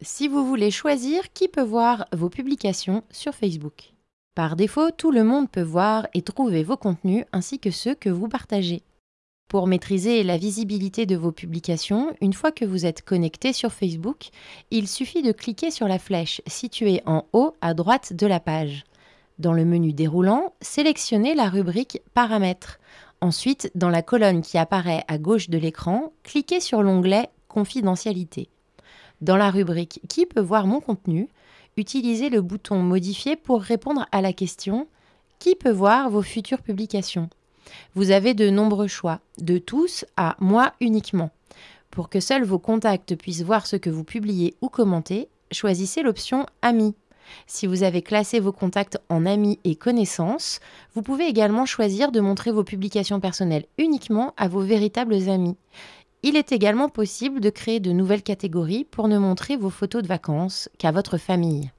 si vous voulez choisir qui peut voir vos publications sur Facebook? Par défaut, tout le monde peut voir et trouver vos contenus ainsi que ceux que vous partagez. Pour maîtriser la visibilité de vos publications, une fois que vous êtes connecté sur Facebook, il suffit de cliquer sur la flèche située en haut à droite de la page. Dans le menu déroulant, sélectionnez la rubrique Paramètres. Ensuite, dans la colonne qui apparaît à gauche de l'écran, cliquez sur l'onglet Confidentialité. Dans la rubrique Qui peut voir mon contenu? utilisez le bouton Modifier pour répondre à la question Qui peut voir vos futures publications? Vous avez de nombreux choix, de tous à Moi uniquement. Pour que seuls vos contacts puissent voir ce que vous publiez ou commentez, choisissez l'option Amis. Si vous avez classé vos contacts en amis et connaissances, vous pouvez également choisir de montrer vos publications personnelles uniquement à vos véritables amis. Il est également possible de créer de nouvelles catégories pour ne montrer vos photos de vacances qu'à votre famille.